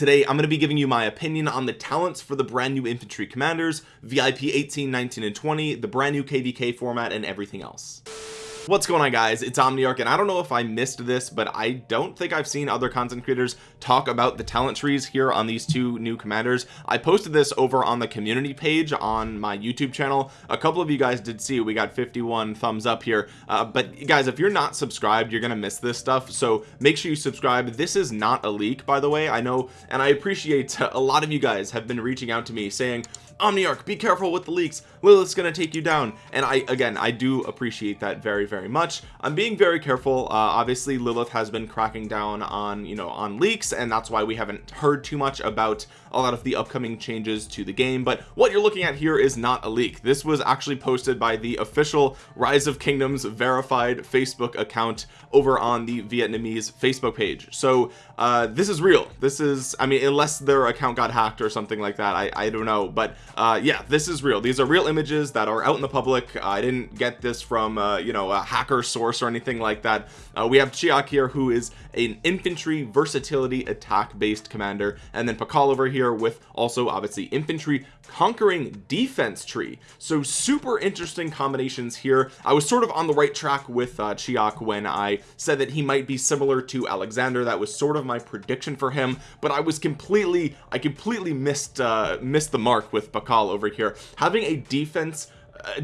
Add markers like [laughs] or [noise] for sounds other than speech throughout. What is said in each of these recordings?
today I'm going to be giving you my opinion on the talents for the brand new infantry commanders VIP 18 19 and 20 the brand new kvk format and everything else what's going on guys? It's omniarch and i don't know if i missed this but i don't think i've seen other content creators talk about the talent trees here on these two new commanders. I posted this over on the community page on my youtube channel. A couple of you guys did see we got 51 thumbs up here. Uh, but guys if you're not subscribed you're gonna miss this stuff so make sure you subscribe. This is not a leak by the way i know and i appreciate [laughs] a lot of you guys have been reaching out to me saying Omniarch be careful with the leaks. Lilith's gonna take you down. And I again I do appreciate that very very much. I'm being very careful. Uh, obviously Lilith has been cracking down on you know on leaks and that's why we haven't heard too much about a lot of the upcoming changes to the game. But what you're looking at here is not a leak. This was actually posted by the official rise of kingdoms verified Facebook account over on the Vietnamese Facebook page. So uh, this is real. This is I mean unless their account got hacked or something like that I, I don't know. But uh, yeah this is real. These are real images that are out in the public. I didn't get this from uh, you know a hacker source or anything like that. Uh, we have Chiak here who is an infantry versatility attack based commander. And then Pakal over here with also obviously infantry conquering defense tree. So super interesting combinations here. I was sort of on the right track with uh, Chiak when I said that he might be similar to Alexander. That was sort of my prediction for him. But I was completely I completely missed uh missed the mark with Pakal over here. Having a defense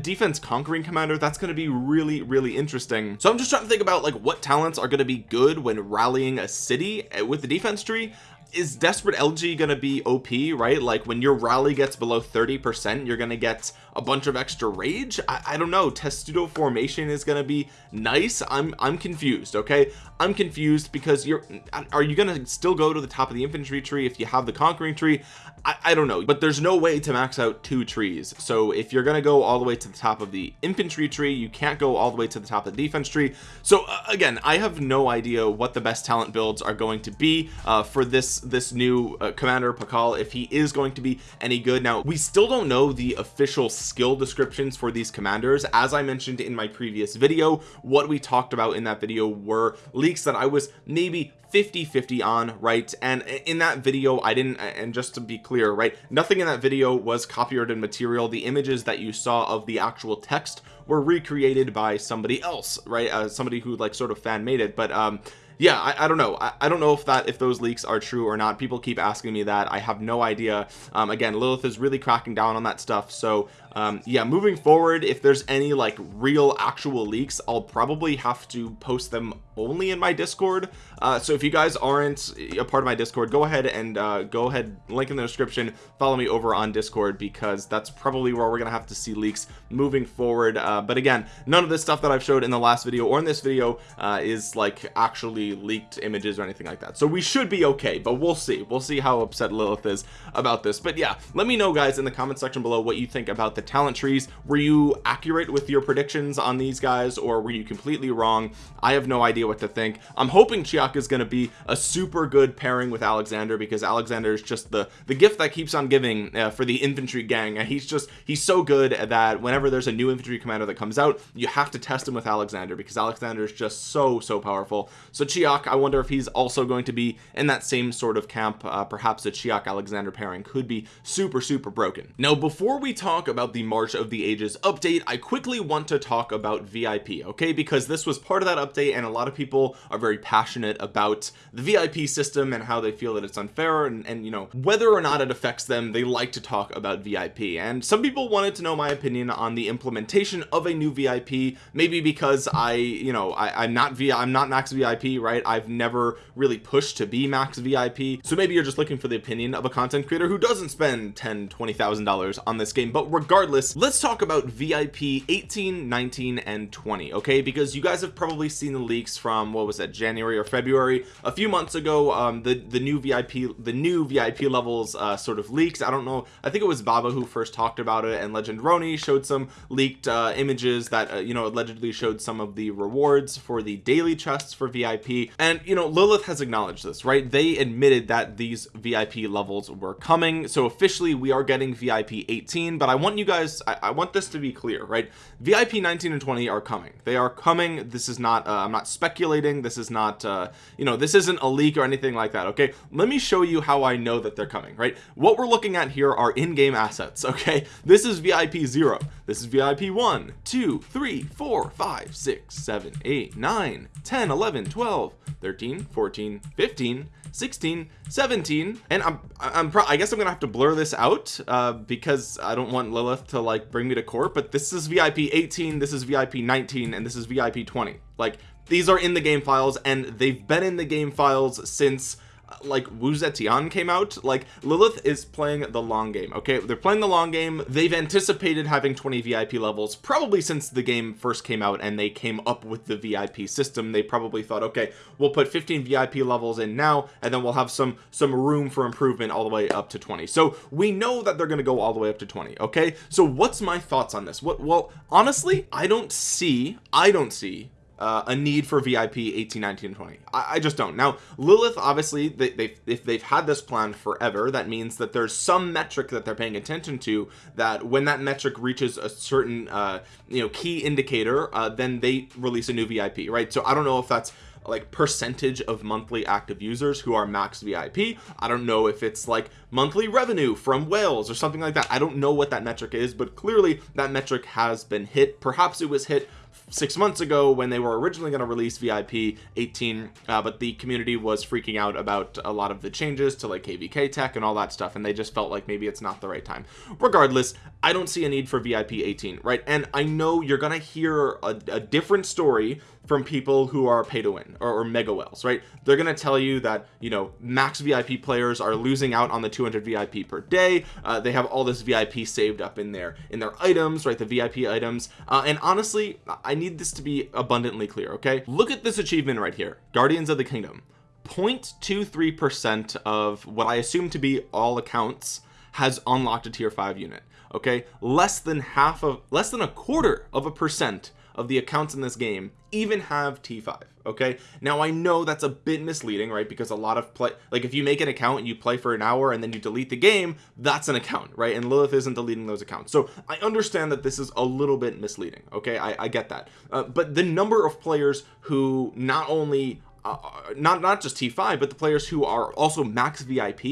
defense conquering commander that's going to be really really interesting. So I'm just trying to think about like what talents are going to be good when rallying a city eh, with the defense tree. Is desperate LG gonna be OP right? Like when your rally gets below 30 percent you're gonna get a bunch of extra rage? I, I don't know. Testudo formation is gonna be nice. I'm I'm confused okay? I'm confused because you're are you gonna still go to the top of the infantry tree if you have the conquering tree I, I don't know but there's no way to max out two trees. So if you're gonna go all the way to the top of the infantry tree you can't go all the way to the top of the defense tree. So uh, again I have no idea what the best talent builds are going to be uh, for this this new uh, commander Pakal if he is going to be any good. Now we still don't know the official skill descriptions for these commanders. As I mentioned in my previous video what we talked about in that video were leaks that I was maybe 50 50 on right? And in that video I didn't and just to be clear right nothing in that video was copyrighted material. The images that you saw of the actual text were recreated by somebody else right? Uh, somebody who like sort of fan made it. But um yeah I, I don't know. I, I, don't know if that if those leaks are true or not. People keep asking me that. I have no idea. Um, again Lilith is really cracking down on that stuff. So um, yeah moving forward if there's any like real actual leaks I'll probably have to post them only in my discord. Uh, so if you guys aren't a part of my discord go ahead and uh, go ahead link in the description follow me over on discord because that's probably where we're gonna have to see leaks moving forward. Uh, but again none of this stuff that I've showed in the last video or in this video uh, is like actually leaked images or anything like that. So we should be okay but we'll see. We'll see how upset Lilith is about this. But yeah let me know guys in the comment section below what you think about the talent trees. Were you accurate with your predictions on these guys or were you completely wrong? I have no idea what to think. I'm hoping Chiak is going to be a super good pairing with Alexander because Alexander is just the the gift that keeps on giving uh, for the infantry gang and he's just he's so good that whenever there's a new infantry commander that comes out you have to test him with Alexander because Alexander is just so so powerful. So Chiak I wonder if he's also going to be in that same sort of camp uh, perhaps a Chiak Alexander pairing could be super super broken. Now before we talk about the March of the Ages update I quickly want to talk about VIP okay? Because this was part of that update and a lot of people are very passionate about the VIP system and how they feel that it's unfair and, and you know whether or not it affects them they like to talk about VIP and some people wanted to know my opinion on the implementation of a new VIP maybe because I you know I, I'm not via I'm not max VIP right? I've never really pushed to be max VIP so maybe you're just looking for the opinion of a content creator who doesn't spend 10 20 thousand dollars on this game but regardless regardless let's talk about VIP 18 19 and 20 okay? Because you guys have probably seen the leaks from what was that January or February? A few months ago um the the new VIP the new VIP levels uh sort of leaks I don't know I think it was Baba who first talked about it and Legend Roni showed some leaked uh images that uh, you know allegedly showed some of the rewards for the daily chests for VIP and you know Lilith has acknowledged this right? They admitted that these VIP levels were coming. So officially we are getting VIP 18 but I want you guys I, I, want this to be clear right? VIP 19 and 20 are coming. They are coming. This is not uh, I'm not speculating. This is not uh, you know this isn't a leak or anything like that okay? Let me show you how I know that they're coming right? What we're looking at here are in-game assets [laughs] okay? This is VIP 0 this is VIP 1 2 3 4 5 6 7 8 9 10 11 12 13 14 15 16 17 and i'm i'm i guess i'm gonna have to blur this out uh, because i don't want lilith to like bring me to court but this is vip 18 this is vip 19 and this is vip 20 like these are in the game files and they've been in the game files since like Wu Zetian came out like Lilith is playing the long game okay? They're playing the long game. They've anticipated having 20 VIP levels probably since the game first came out and they came up with the VIP system. They probably thought okay we'll put 15 VIP levels in now and then we'll have some some room for improvement all the way up to 20 so we know that they're going to go all the way up to 20 okay? So what's my thoughts on this? What well honestly I don't see I don't see uh, a need for VIP 18 19 20 I, I just don't. Now Lilith obviously they, they've if they've had this plan forever that means that there's some metric that they're paying attention to that when that metric reaches a certain uh you know key indicator uh then they release a new VIP right? So I don't know if that's like percentage of monthly active users who are max VIP I don't know if it's like monthly revenue from whales or something like that. I don't know what that metric is but clearly that metric has been hit. Perhaps it was hit six months ago when they were originally going to release VIP 18 uh, but the community was freaking out about a lot of the changes to like KVK tech and all that stuff and they just felt like maybe it's not the right time. Regardless I don't see a need for VIP 18 right? And I know you're gonna hear a, a different story from people who are pay to win or, or mega whales right? They're gonna tell you that you know max VIP players are losing out on the 200 VIP per day. Uh, they have all this VIP saved up in there in their items right? The VIP items. Uh, and honestly I need this to be abundantly clear okay? Look at this achievement right here Guardians of the Kingdom. 0.23 percent of what I assume to be all accounts has unlocked a tier 5 unit okay? Less than half of less than a quarter of a percent of the accounts in this game even have t5 okay? Now I know that's a bit misleading right? Because a lot of play like if you make an account and you play for an hour and then you delete the game that's an account right? And Lilith isn't deleting those accounts. So I understand that this is a little bit misleading okay? I, I get that. Uh, but the number of players who not only uh, not not just t5 but the players who are also max vip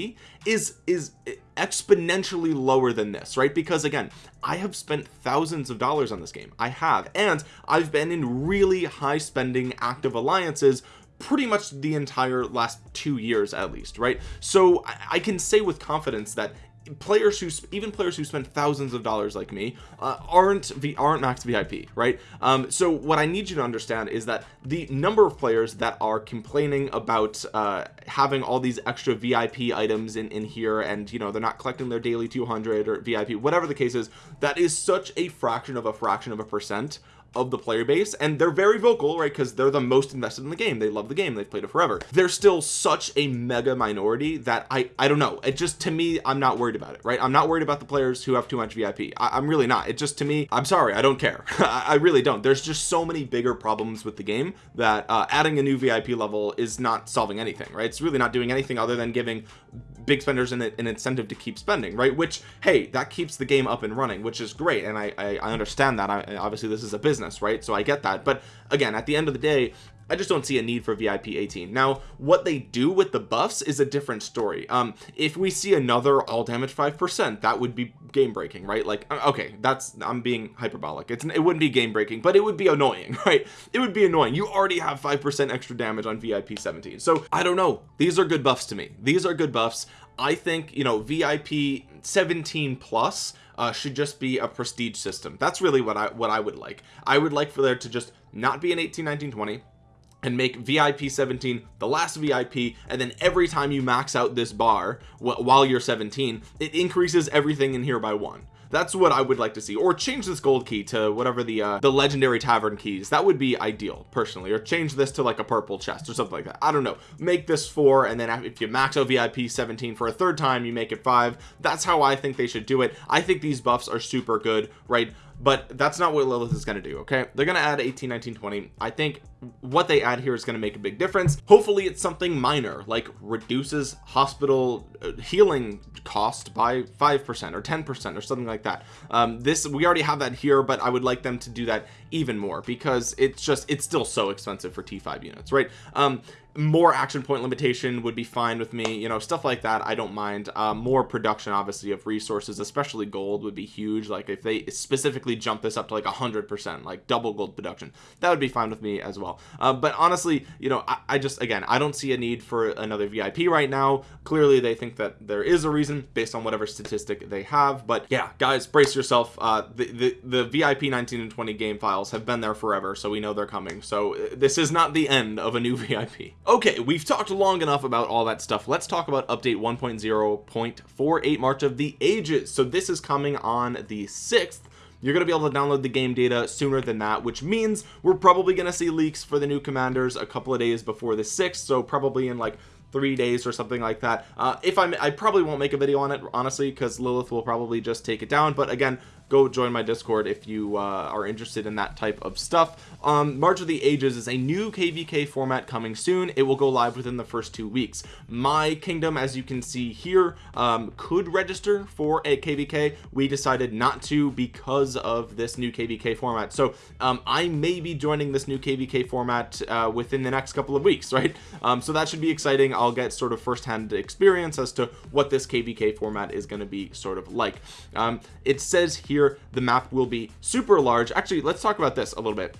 is is exponentially lower than this right? Because again I have spent thousands of dollars on this game. I have. And I've been in really high spending active alliances pretty much the entire last two years at least right? So I, I can say with confidence that players who even players who spend thousands of dollars like me uh, aren't v aren't max vip right? Um so what i need you to understand is that the number of players that are complaining about uh having all these extra vip items in in here and you know they're not collecting their daily 200 or vip whatever the case is that is such a fraction of a fraction of a percent of the player base and they're very vocal right because they're the most invested in the game. They love the game. They've played it forever. They're still such a mega minority that I I don't know. It just to me I'm not worried about it right? I'm not worried about the players who have too much VIP I, am really not. It just to me I'm sorry. I don't care. [laughs] I, I, really don't. There's just so many bigger problems with the game that uh, adding a new VIP level is not solving anything right? It's really not doing anything other than giving big spenders an, an incentive to keep spending right? Which hey that keeps the game up and running which is great and I I, I understand that. I, obviously this is a business business right? So I get that. But again at the end of the day I just don't see a need for VIP 18 now what they do with the buffs is a different story. Um if we see another all damage five percent that would be game breaking right? Like uh, okay that's I'm being hyperbolic. It's it wouldn't be game breaking but it would be annoying [laughs] right? It would be annoying. You already have five percent extra damage on VIP 17 so I don't know. These are good buffs to me. These are good buffs. I think you know VIP 17 plus uh, should just be a prestige system. That's really what I what I would like. I would like for there to just not be an 18 19 20 and make VIP 17 the last VIP and then every time you max out this bar while you're 17 it increases everything in here by one. That's what I would like to see. Or change this gold key to whatever the uh, the legendary tavern keys. That would be ideal personally. Or change this to like a purple chest or something like that. I don't know. Make this four and then if you max out VIP 17 for a third time you make it five. That's how I think they should do it. I think these buffs are super good right? But that's not what Lilith is going to do okay? They're going to add 18 19 20 I think what they add here is going to make a big difference. Hopefully it's something minor like reduces hospital uh, healing cost by five percent or ten percent or something like that. Um, this we already have that here but I would like them to do that even more because it's just it's still so expensive for t5 units right? Um more action point limitation would be fine with me you know stuff like that I don't mind. Uh, more production obviously of resources especially gold would be huge. Like if they specifically jump this up to like a hundred percent like double gold production that would be fine with me as well uh, but honestly you know I, I, just again I don't see a need for another VIP right now. Clearly they think that there is a reason based on whatever statistic they have. But yeah guys brace yourself. Uh, the, the the VIP 19 and 20 game files have been there forever so we know they're coming. So uh, this is not the end of a new [laughs] VIP okay we've talked long enough about all that stuff. Let's talk about update 1.0.48 March of the Ages. So this is coming on the 6th you're going to be able to download the game data sooner than that which means we're probably going to see leaks for the new commanders a couple of days before the 6th so probably in like three days or something like that. Uh, if I'm I probably won't make a video on it honestly because Lilith will probably just take it down but again go join my discord if you uh, are interested in that type of stuff. Um march of the ages is a new kvk format coming soon. It will go live within the first two weeks. My kingdom as you can see here um, could register for a kvk we decided not to because of this new kvk format. So um, i may be joining this new kvk format uh, within the next couple of weeks [laughs] right? Um, so that should be exciting. I'll get sort of firsthand experience as to what this kvk format is going to be sort of like. Um, it says here here the map will be super large. Actually let's talk about this a little bit.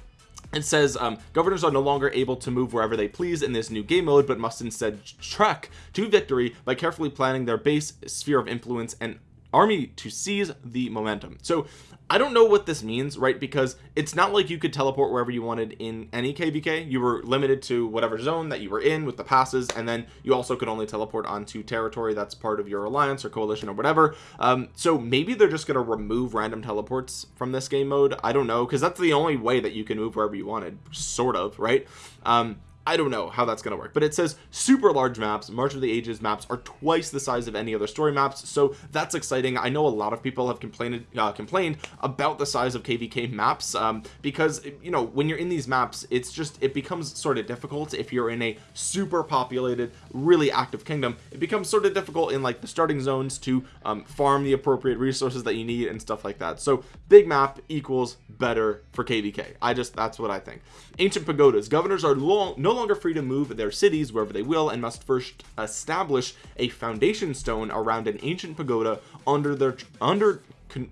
It says um, governors are no longer able to move wherever they please in this new game mode but must instead trek to victory by carefully planning their base sphere of influence and army to seize the momentum. So I don't know what this means right? Because it's not like you could teleport wherever you wanted in any kvk you were limited to whatever zone that you were in with the passes and then you also could only teleport onto territory that's part of your alliance or coalition or whatever. Um, so maybe they're just going to remove random teleports from this game mode. I don't know because that's the only way that you can move wherever you wanted sort of right? Um, I don't know how that's going to work but it says super large maps March of the Ages maps are twice the size of any other story maps so that's exciting. I know a lot of people have complained uh, complained about the size of kvk maps um, because you know when you're in these maps it's just it becomes sort of difficult. If you're in a super populated really active kingdom it becomes sort of difficult in like the starting zones to um, farm the appropriate resources that you need and stuff like that. So big map equals better for kvk I just that's what I think. Ancient pagodas. Governors are long no longer free to move their cities wherever they will and must first establish a foundation stone around an ancient pagoda under their under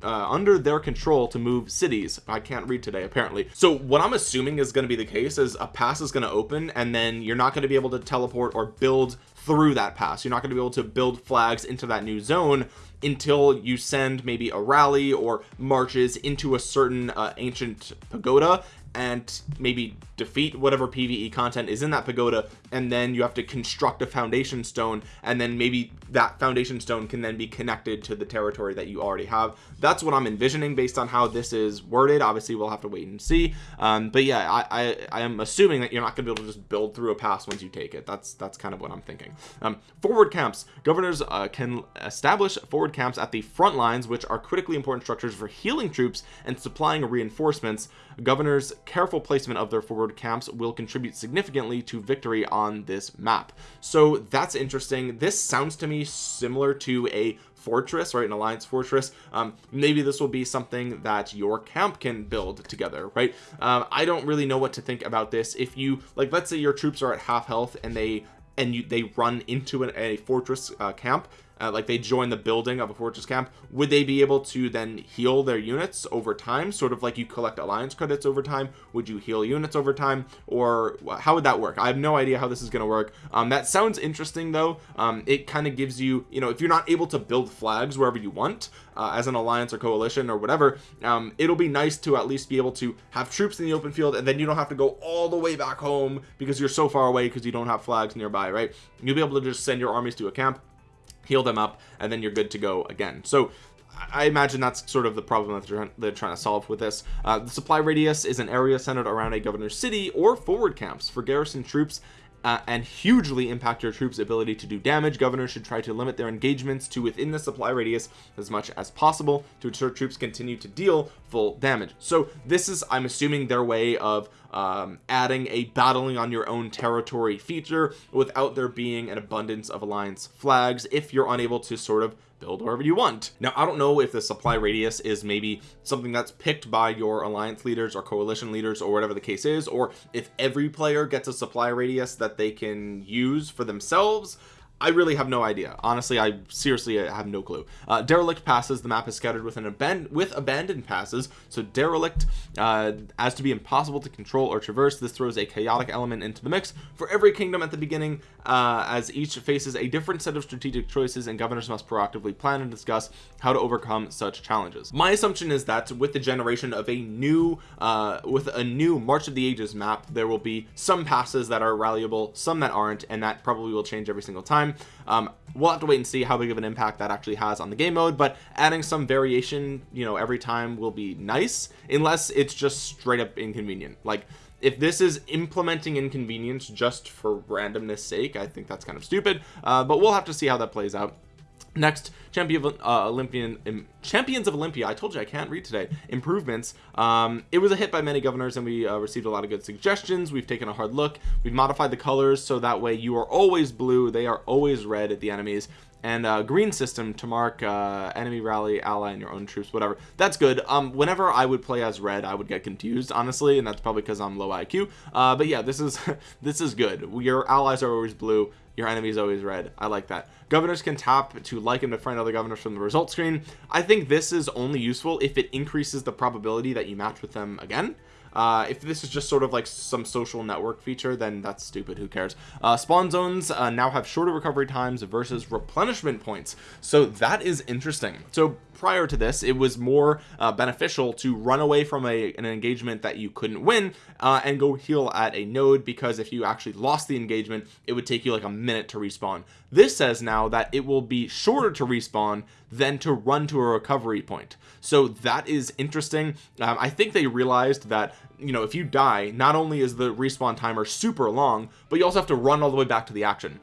uh, under their control to move cities. I can't read today apparently. So what I'm assuming is going to be the case is a pass is going to open and then you're not going to be able to teleport or build through that pass. You're not going to be able to build flags into that new zone until you send maybe a rally or marches into a certain uh, ancient pagoda and maybe defeat whatever PvE content is in that pagoda and then you have to construct a foundation stone and then maybe that foundation stone can then be connected to the territory that you already have. That's what I'm envisioning based on how this is worded. Obviously we'll have to wait and see. Um, but yeah I, I am assuming that you're not gonna be able to just build through a pass once you take it. That's that's kind of what I'm thinking. Um, forward camps. Governors uh, can establish forward camps at the front lines which are critically important structures for healing troops and supplying reinforcements. Governors careful placement of their forward camps will contribute significantly to victory on this map. So that's interesting. This sounds to me similar to a fortress right? An alliance fortress. Um, maybe this will be something that your camp can build together right? Um, I don't really know what to think about this. If you like let's say your troops are at half health and they and you they run into an, a fortress uh, camp uh, like they join the building of a fortress camp would they be able to then heal their units over time? Sort of like you collect alliance credits over time would you heal units over time? Or how would that work? I have no idea how this is going to work. Um, that sounds interesting though. Um, it kind of gives you you know if you're not able to build flags wherever you want uh, as an alliance or coalition or whatever um, it'll be nice to at least be able to have troops in the open field and then you don't have to go all the way back home because you're so far away because you don't have flags nearby right? You'll be able to just send your armies to a camp heal them up and then you're good to go again. So I imagine that's sort of the problem that they're, they're trying to solve with this. Uh, the supply radius is an area centered around a governor's city or forward camps for garrison troops uh, and hugely impact your troops ability to do damage. Governors should try to limit their engagements to within the supply radius as much as possible to ensure troops continue to deal full damage. So this is I'm assuming their way of um, adding a battling on your own territory feature without there being an abundance of alliance flags. If you're unable to sort of build wherever you want. Now I don't know if the supply radius is maybe something that's picked by your alliance leaders or coalition leaders or whatever the case is or if every player gets a supply radius that they can use for themselves I really have no idea. Honestly I seriously have no clue. Uh, derelict passes. The map is scattered with an abandoned with abandoned passes. So derelict uh, as to be impossible to control or traverse this throws a chaotic element into the mix for every kingdom at the beginning uh, as each faces a different set of strategic choices and governors must proactively plan and discuss how to overcome such challenges. My assumption is that with the generation of a new uh, with a new March of the Ages map there will be some passes that are rallyable some that aren't and that probably will change every single time um, we'll have to wait and see how big of an impact that actually has on the game mode but adding some variation you know every time will be nice unless it's just straight up inconvenient. Like if this is implementing inconvenience just for randomness sake I think that's kind of stupid uh, but we'll have to see how that plays out next champion of uh, olympian um, champions of olympia. I told you i can't read today. Improvements. Um, it was a hit by many governors and we uh, received a lot of good suggestions. We've taken a hard look. We've modified the colors so that way you are always blue they are always red at the enemies and uh, green system to mark uh, enemy rally ally and your own troops whatever. That's good. Um whenever I would play as red I would get confused honestly and that's probably because I'm low IQ uh, but yeah this is [laughs] this is good. Your allies are always blue your enemy is always red. I like that. Governors can tap to like and befriend other governors from the result screen. I think this is only useful if it increases the probability that you match with them again. Uh, if this is just sort of like some social network feature then that's stupid. Who cares? Uh, spawn zones uh, now have shorter recovery times versus replenishment points. So that is interesting. So prior to this it was more uh, beneficial to run away from a an engagement that you couldn't win uh, and go heal at a node because if you actually lost the engagement it would take you like a minute to respawn. This says now that it will be shorter to respawn than to run to a recovery point. So that is interesting. Um, I think they realized that you know if you die not only is the respawn timer super long but you also have to run all the way back to the action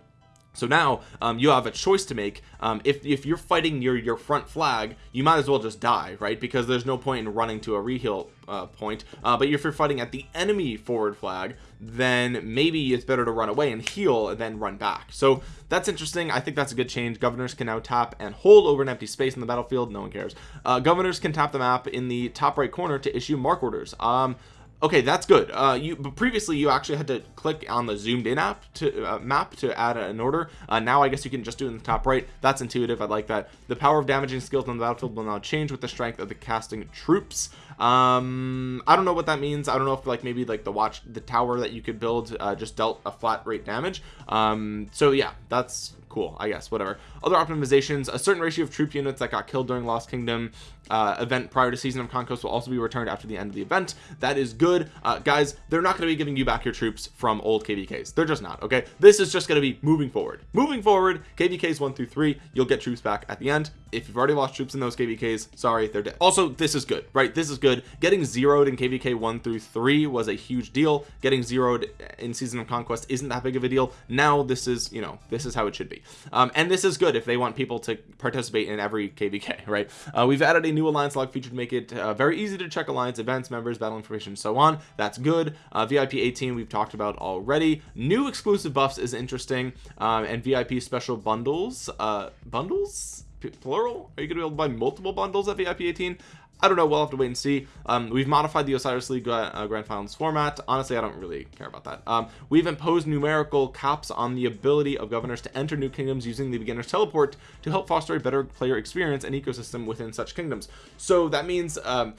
so now um, you have a choice to make. Um, if, if you're fighting your your front flag you might as well just die right? Because there's no point in running to a reheal uh, point. Uh, but if you're fighting at the enemy forward flag then maybe it's better to run away and heal and then run back. So that's interesting. I think that's a good change. Governors can now tap and hold over an empty space in the battlefield. No one cares. Uh, governors can tap the map in the top right corner to issue mark orders. Um okay that's good. Uh you but previously you actually had to click on the zoomed in app to uh, map to add an order. Uh, now I guess you can just do it in the top right. That's intuitive. I like that. The power of damaging skills on the battlefield will now change with the strength of the casting troops. Um I don't know what that means. I don't know if like maybe like the watch the tower that you could build uh, just dealt a flat rate damage. Um so yeah that's cool I guess. Whatever. Other optimizations. A certain ratio of troop units that got killed during Lost Kingdom uh, event prior to season of conquest will also be returned after the end of the event. That is good. Uh, guys they're not going to be giving you back your troops from old kvks they're just not okay? This is just going to be moving forward. Moving forward kvks one through three you'll get troops back at the end. If you've already lost troops in those kvks sorry they're dead. Also this is good right? This is good. Getting zeroed in kvk one through three was a huge deal. Getting zeroed in season of conquest isn't that big of a deal. Now this is you know this is how it should be. Um, and this is good if they want people to participate in every kvk [laughs] right? Uh, we've added a new alliance log feature to make it uh, very easy to check alliance events members battle information so on. That's good. Uh, vip 18 we've talked about already. New exclusive buffs is interesting um, and vip special bundles uh bundles? Plural? Are you gonna be able to buy multiple bundles at vip 18 I don't know we'll have to wait and see. Um, we've modified the Osiris League uh, Grand Finals format. Honestly I don't really care about that. Um, we've imposed numerical caps on the ability of governors to enter new kingdoms using the beginner's teleport to help foster a better player experience and ecosystem within such kingdoms. So that means um,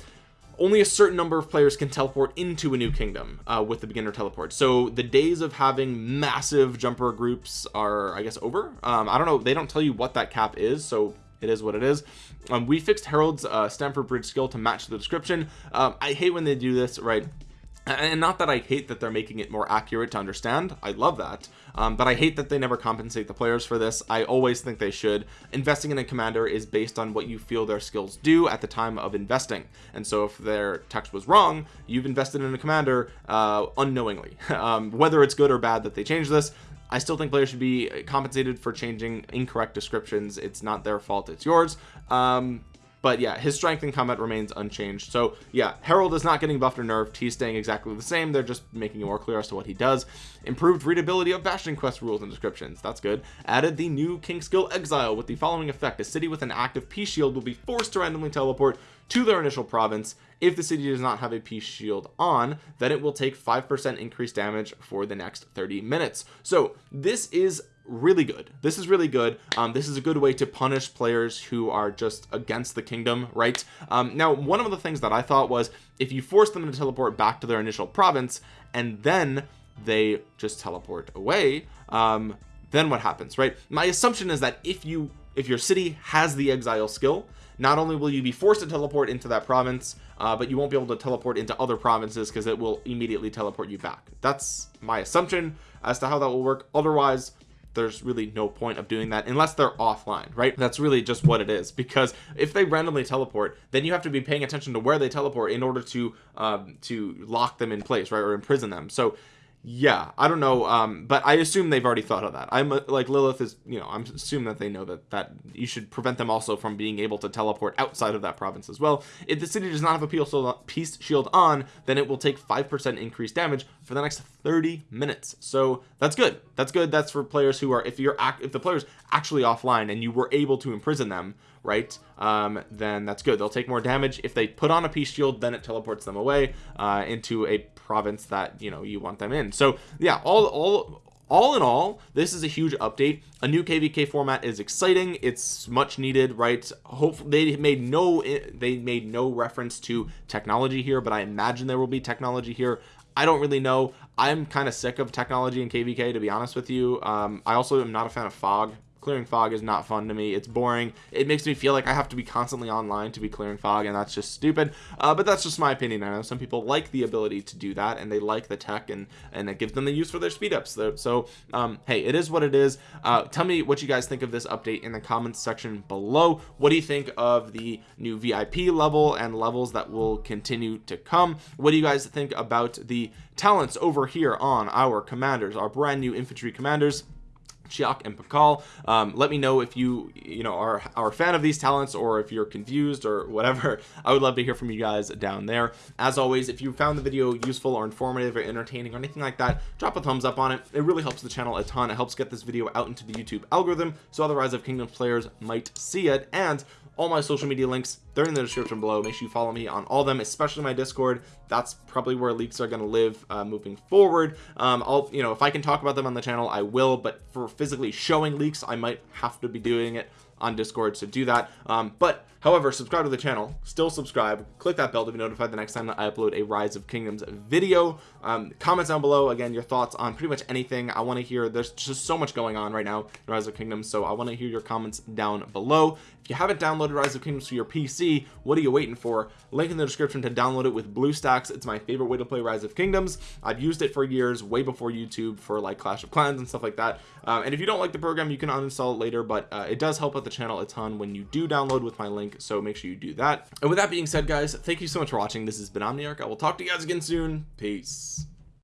only a certain number of players can teleport into a new kingdom uh, with the beginner teleport. So the days of having massive jumper groups are I guess over. Um, I don't know they don't tell you what that cap is so it is what it is. Um, we fixed Harald's uh, Stamford Bridge skill to match the description. Um, I hate when they do this right? And not that I hate that they're making it more accurate to understand. I love that. Um, but I hate that they never compensate the players for this. I always think they should. Investing in a commander is based on what you feel their skills do at the time of investing. And so if their text was wrong you've invested in a commander uh, unknowingly. [laughs] Um, whether it's good or bad that they change this I still think players should be compensated for changing incorrect descriptions. It's not their fault it's yours. Um, but yeah his strength in combat remains unchanged. So yeah Harald is not getting buffed or nerfed. He's staying exactly the same. They're just making it more clear as to what he does. Improved readability of Bastion quest rules and descriptions. That's good. Added the new king skill exile with the following effect. A city with an active peace shield will be forced to randomly teleport to their initial province. If the city does not have a peace shield on then it will take 5% increased damage for the next 30 minutes. So this is really good. This is really good. Um, this is a good way to punish players who are just against the kingdom right? Um, now one of the things that I thought was if you force them to teleport back to their initial province and then they just teleport away um, then what happens right? My assumption is that if you if your city has the exile skill not only will you be forced to teleport into that province uh, but you won't be able to teleport into other provinces because it will immediately teleport you back. That's my assumption as to how that will work. Otherwise there's really no point of doing that unless they're offline right? That's really just what it is. Because if they randomly teleport then you have to be paying attention to where they teleport in order to um to lock them in place right or imprison them. So yeah I don't know um but I assume they've already thought of that. I'm uh, like Lilith is you know I'm assuming that they know that that you should prevent them also from being able to teleport outside of that province as well. If the city does not have a peace shield on then it will take five percent increased damage for the next 30 minutes. So that's good. That's good. That's for players who are if you're if the players actually offline and you were able to imprison them right? Um then that's good. They'll take more damage. If they put on a peace shield then it teleports them away uh into a province that you know you want them in. So yeah all all all in all this is a huge update. A new kvk format is exciting. It's much needed right? Hopefully they made no they made no reference to technology here but i imagine there will be technology here. I don't really know. I'm kind of sick of technology in kvk to be honest with you. Um, I also am not a fan of fog clearing fog is not fun to me. It's boring. It makes me feel like I have to be constantly online to be clearing fog and that's just stupid. Uh, but that's just my opinion. I know some people like the ability to do that and they like the tech and and it gives them the use for their speed ups so um, hey it is what it is. Uh, tell me what you guys think of this update in the comments section below. What do you think of the new VIP level and levels that will continue to come? What do you guys think about the talents over here on our commanders our brand new infantry commanders Chiak and Pakal um, let me know if you you know are, are a fan of these talents or if you're confused or whatever. [laughs] I would love to hear from you guys down there. As always if you found the video useful or informative or entertaining or anything like that drop a thumbs up on it. It really helps the channel a ton. It helps get this video out into the YouTube algorithm so other Rise of Kingdoms players might see it. And all my social media links they're in the description below. Make sure you follow me on all them especially my discord that's probably where leaks are going to live uh, moving forward. Um i'll you know if i can talk about them on the channel i will but for physically showing leaks i might have to be doing it on discord to do that. Um, but however subscribe to the channel still subscribe click that bell to be notified the next time that I upload a rise of kingdoms video. Um, comments down below again your thoughts on pretty much anything. I want to hear there's just so much going on right now in rise of kingdoms so I want to hear your comments down below. If you haven't downloaded rise of kingdoms for your PC what are you waiting for? Link in the description to download it with BlueStacks it's my favorite way to play rise of kingdoms. I've used it for years way before YouTube for like Clash of Clans and stuff like that. Um, and if you don't like the program you can uninstall it later but uh, it does help out the channel a ton when you do download with my link so make sure you do that. And with that being said guys thank you so much for watching. This has been Omniarch. I will talk to you guys again soon. Peace